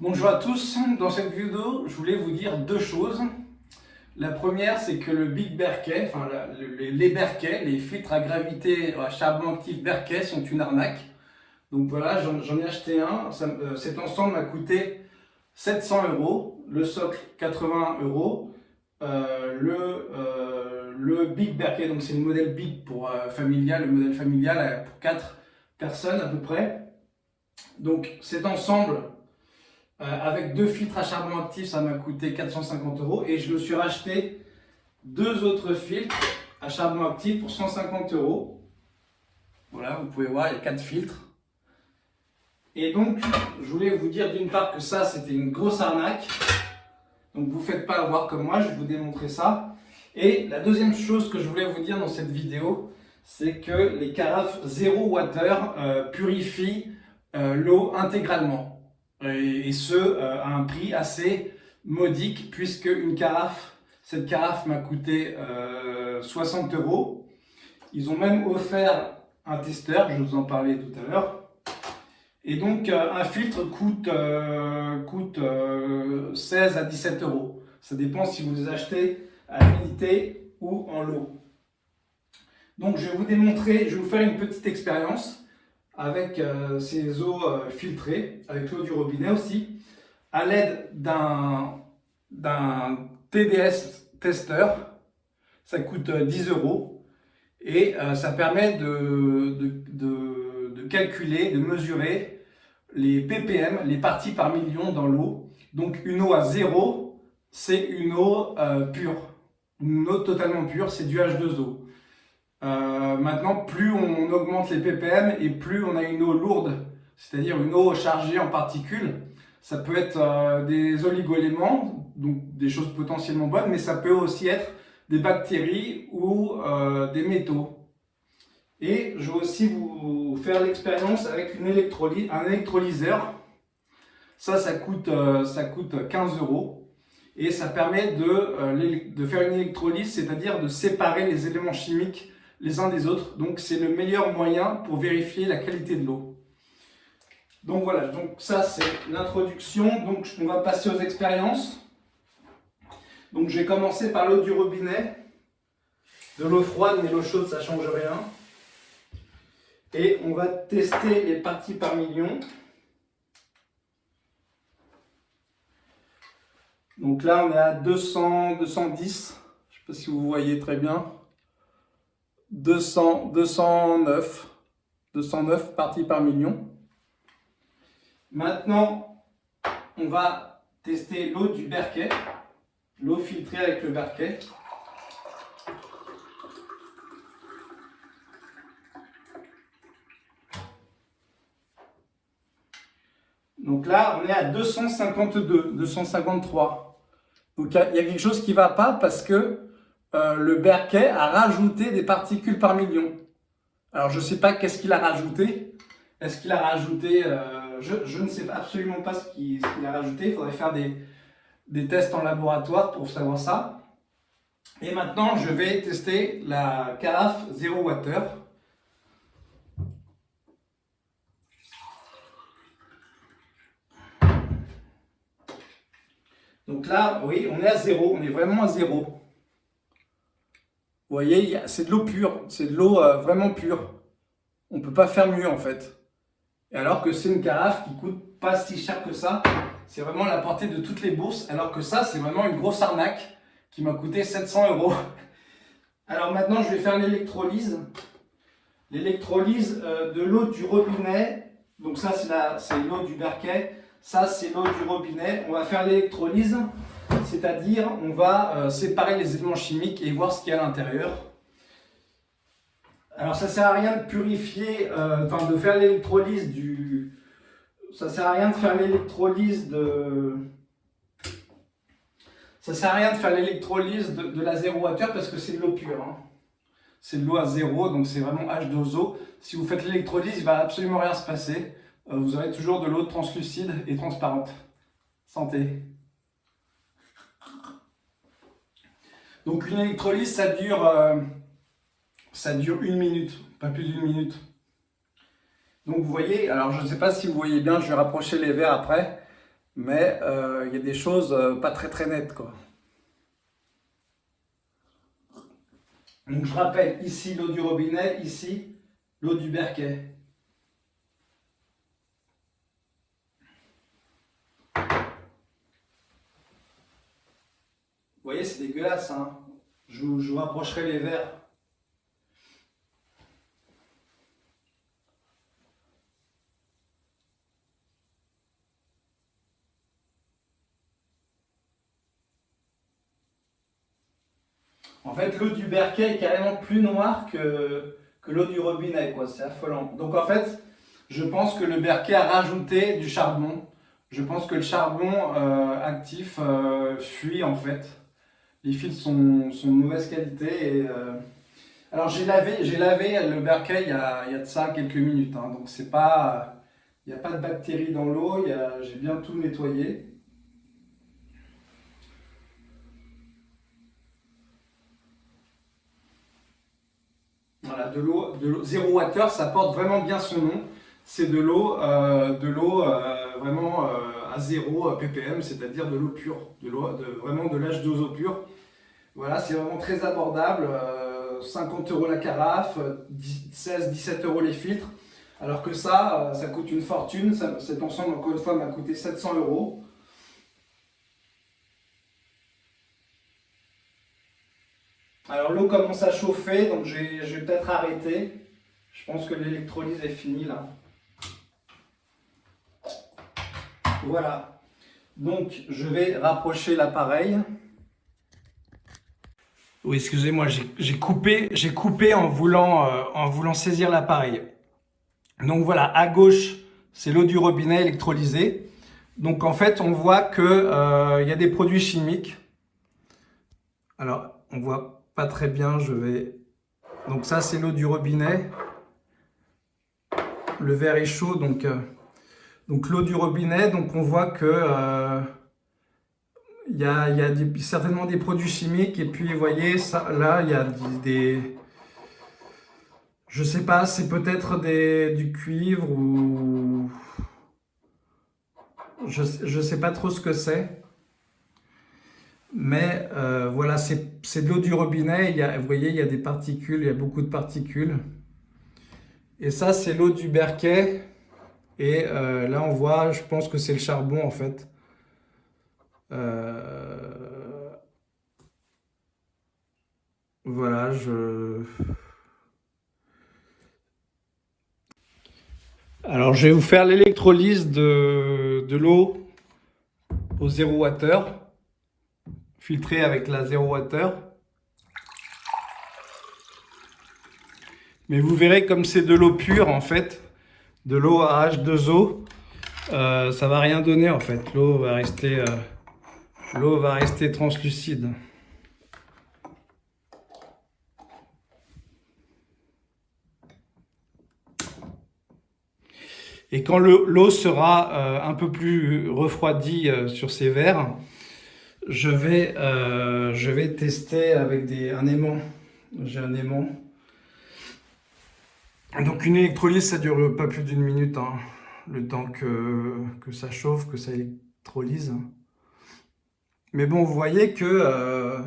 Bonjour à tous, dans cette vidéo je voulais vous dire deux choses. La première c'est que le Big Berkey, enfin les Berkey, les filtres à gravité à charbon actif Berkey sont une arnaque. Donc voilà, j'en ai acheté un, euh, cet ensemble m'a coûté 700 euros, le socle 80 euros, euh, le, euh, Big Berkey, donc c'est le modèle Big pour familial, le modèle familial pour 4 personnes à peu près. Donc cet ensemble euh, avec deux filtres à charbon actif, ça m'a coûté 450 euros. Et je me suis racheté deux autres filtres à charbon actif pour 150 euros. Voilà, vous pouvez voir, il y a quatre filtres. Et donc, je voulais vous dire d'une part que ça, c'était une grosse arnaque. Donc, vous ne faites pas avoir comme moi, je vais vous démontrer ça. Et la deuxième chose que je voulais vous dire dans cette vidéo, c'est que les carafes zéro water euh, purifient euh, l'eau intégralement et, ce euh, à un prix assez modique puisque une carafe, cette carafe m'a coûté 60 euh, euros. Ils ont même offert un testeur, je vous en parlais tout à l'heure. Et donc euh, un filtre coûte, coûte 16 à 17 euros. Ça dépend si vous les achetez à l'unité ou en lot. Donc je vais vous démontrer, je vais vous faire une petite expérience avec euh, ces eaux euh, filtrées, avec l'eau du robinet aussi, à l'aide d'un TDS tester. Ça coûte 10 euh, euros et ça permet de, de, de, calculer, de mesurer les ppm, les parties par million dans l'eau. Donc une eau à zéro, c'est une eau pure. Une eau totalement pure, c'est du H2O. Euh, maintenant, plus on augmente les ppm et plus on a une eau lourde, c'est-à-dire une eau chargée en particules. Ça peut être euh, des oligoéléments, donc des choses potentiellement bonnes, mais ça peut aussi être des bactéries ou euh, des métaux. Et je vais aussi vous faire l'expérience avec un électrolyseur. Ça, ça coûte, ça coûte 15 euros. Et ça permet de, de faire une électrolyse, c'est-à-dire de séparer les éléments chimiques les uns des autres. Donc c'est le meilleur moyen pour vérifier la qualité de l'eau. Donc voilà, donc ça c'est l'introduction. Donc on va passer aux expériences. Donc je vais commencer par l'eau du robinet. De l'eau froide, mais l'eau chaude ça change rien. Et on va tester les parties par million. Donc là on est à 200, 210. Je ne sais pas si vous voyez très bien. 200, 209, 209 parties par million. Maintenant, on va tester l'eau du Berquet, l'eau filtrée avec le Berquet. Donc là, on est à 252, 253. Donc il y a quelque chose qui ne va pas parce que euh, le Berkey a rajouté des particules par million. Alors, je ne sais pas qu'est-ce qu'il a rajouté. Est-ce qu'il a rajouté... Euh, je, ne sais absolument pas ce qu'il a rajouté. Il faudrait faire des, tests en laboratoire pour savoir ça. Et maintenant, je vais tester la carafe Zero Water. Donc là, oui, on est à zéro, on est vraiment à zéro. Vous voyez, c'est de l'eau pure, c'est de l'eau euh, vraiment pure. On ne peut pas faire mieux en fait. Et alors que c'est une carafe qui coûte pas si cher que ça. C'est vraiment la portée de toutes les bourses. Alors que ça, c'est vraiment une grosse arnaque qui m'a coûté 700 euros. Alors maintenant, je vais faire l'électrolyse. L'électrolyse euh, de l'eau du robinet. Donc ça, c'est l'eau du berquet. Ça, c'est l'eau du robinet. On va faire l'électrolyse c'est-à-dire on va euh, séparer les éléments chimiques et voir ce qu'il y a à l'intérieur. Alors ça sert à rien de purifier, euh, enfin de faire l'électrolyse du... Ça sert à rien de faire l'électrolyse de... Ça sert à rien de faire l'électrolyse de, la zéro water parce que c'est de l'eau pure. Hein. C'est de l'eau à zéro, donc c'est vraiment H2O. Si vous faites l'électrolyse, il ne va absolument rien se passer. Euh, vous aurez toujours de l'eau translucide et transparente. Santé Donc une électrolyse, ça dure, euh, ça dure une minute, pas plus d'une minute. Donc vous voyez, alors je ne sais pas si vous voyez bien, je vais rapprocher les verres après, mais euh, il y a des choses pas très très nettes. Quoi. Donc je rappelle, ici l'eau du robinet, ici l'eau du berquet. Vous voyez, c'est dégueulasse. Hein je, vous, rapprocherai les verres. En fait, l'eau du berquet est carrément plus noire que, que l'eau du robinet, quoi. C'est affolant. Donc en fait, je pense que le berquet a rajouté du charbon. Je pense que le charbon euh, actif euh, fuit en fait les fils sont, sont, de mauvaise qualité. Euh, Alors j'ai lavé, lavé le berquet il y, a, il y, a, de ça quelques minutes, hein, donc c'est pas, il n'y a pas de bactéries dans l'eau, j'ai bien tout nettoyé. Voilà, de l'eau, de Zero Water, ça porte vraiment bien son nom. C'est de l'eau, euh, de l'eau euh, vraiment à 0 ppm, c'est-à-dire de l'eau pure, de l'eau, vraiment de l'âge d'eau pure. Voilà, c'est vraiment très abordable, 50 euh, euros la carafe, 16-17 euros les filtres, alors que ça, euh, ça coûte une fortune, cet ensemble encore une fois m'a coûté 700 euros. Alors l'eau commence à chauffer, donc je vais peut-être arrêter. Je pense que l'électrolyse est finie là. Voilà. Donc je vais rapprocher l'appareil. Oui, excusez-moi, j'ai coupé, coupé en, voulant, euh, en voulant saisir l'appareil. Donc voilà, à gauche, c'est l'eau du robinet électrolysée. Donc en fait, on voit qu'il euh, y a des produits chimiques. Alors, on voit pas très bien, je vais... Donc ça, c'est l'eau du robinet. Le verre est chaud, donc, euh, donc l'eau du robinet. Donc on voit que il y a, certainement des produits chimiques. Et puis vous voyez là il y a des, je sais pas c'est peut-être du cuivre ou je, je sais pas trop ce que c'est. Mais euh, voilà c'est de l'eau du robinet. Il y a, vous voyez il y a des particules il y a beaucoup de particules. Et ça c'est l'eau du berquet et euh, là on voit je pense que c'est le charbon en fait euh, voilà, je... Alors, je vais vous faire l'électrolyse de, de l'eau au 0 water, filtrée avec la 0 water. Mais vous verrez comme c'est de l'eau pure en fait, de l'eau à H2O, euh, ça va rien donner en fait. L'eau va rester... Euh, translucide. Et quand l'eau sera euh, un peu plus refroidie sur ces verres, je vais, je vais tester avec des, un aimant. J'ai un aimant. Donc une électrolyse, ça dure pas plus d'une minute. Hein. le temps que, ça chauffe, que ça électrolyse. Mais bon, vous voyez que, euh,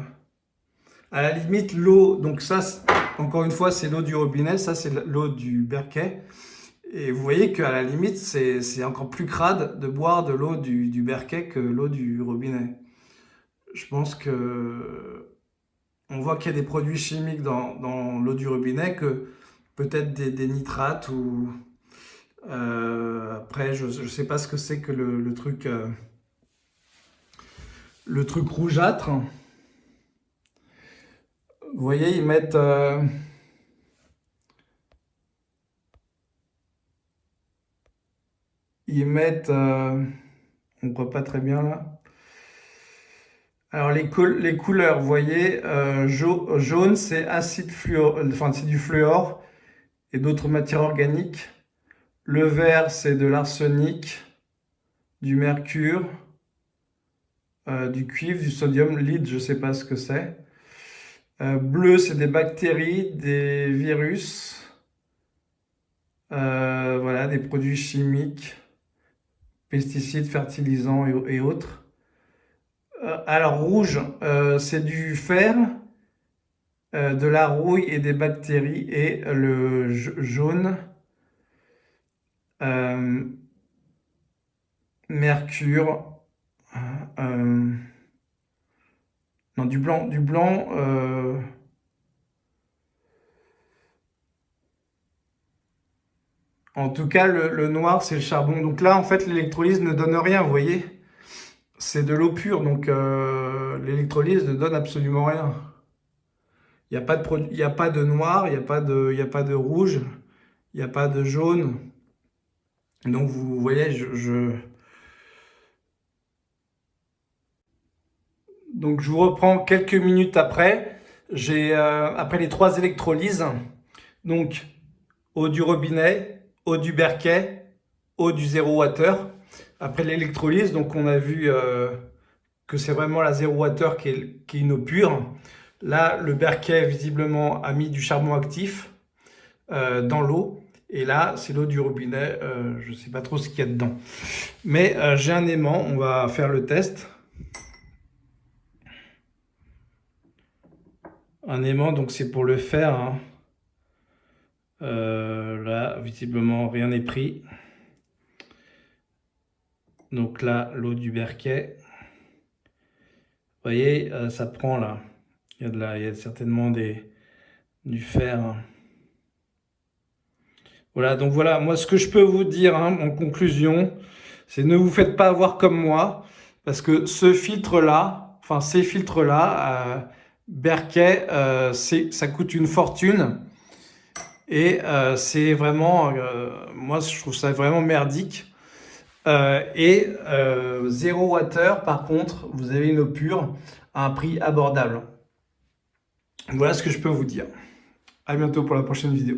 à la limite, l'eau, donc ça, encore une fois, c'est l'eau du robinet, ça, c'est l'eau du berquet. Et vous voyez qu'à la limite, c'est encore plus crade de boire de l'eau du, du, berquet que l'eau du robinet. Je pense que on voit qu'il y a des produits chimiques dans, dans l'eau du robinet, que peut-être des, nitrates ou... Euh, après, je ne sais pas ce que c'est que le, truc... Euh, le truc rougeâtre. Vous voyez, ils mettent... Euh, ils mettent... On ne voit pas très bien là. Alors les, les couleurs, vous voyez, jaune c'est acide fluor, enfin c'est du fluor et d'autres matières organiques. Le vert c'est de l'arsenic, du mercure, euh, du cuivre, du sodium, lead, je ne sais pas ce que c'est. Euh, bleu, c'est des bactéries, des virus, euh, voilà, des produits chimiques. pesticides, fertilisants et, autres. Euh, alors rouge, c'est du fer, de la rouille et des bactéries. Et le jaune, mercure, non du blanc, du blanc, En tout cas, le, noir, c'est le charbon. Donc là, en fait, l'électrolyse ne donne rien, vous voyez C'est de l'eau pure, donc euh, l'électrolyse ne donne absolument rien. Il n'y a, pas de a pas de noir, il n'y a, pas de, a pas de rouge, il n'y a pas de jaune. Donc vous voyez, je... Donc je vous reprends quelques minutes après. J'ai euh, après les trois électrolyses, donc eau du robinet, eau du berquet, eau du 0 water. Après l'électrolyse, donc on a vu euh, que c'est vraiment la 0 water qui est, qui une eau pure. Là, le berquet, visiblement, a mis du charbon actif euh, dans l'eau. Et là, c'est l'eau du robinet. Euh, je ne sais pas trop ce qu'il y a dedans. Mais j'ai un aimant. On va faire le test. Un aimant, donc c'est pour le faire. Hein. Euh, là, visiblement, rien n'est pris. Donc là, l'eau du berquet. Vous voyez, euh, ça prend là. Il y a, de la, il y a certainement des, du fer. Voilà, donc voilà, moi ce que je peux vous dire hein, en conclusion, c'est ne vous faites pas avoir comme moi, parce que ce filtre-là, enfin ces filtres-là, euh, Berquet, euh, ça coûte une fortune. Et euh, c'est vraiment, euh, moi je trouve ça vraiment merdique. Euh, et zéro water, par contre, vous avez une eau pure à un prix abordable. Voilà ce que je peux vous dire. À bientôt pour la prochaine vidéo.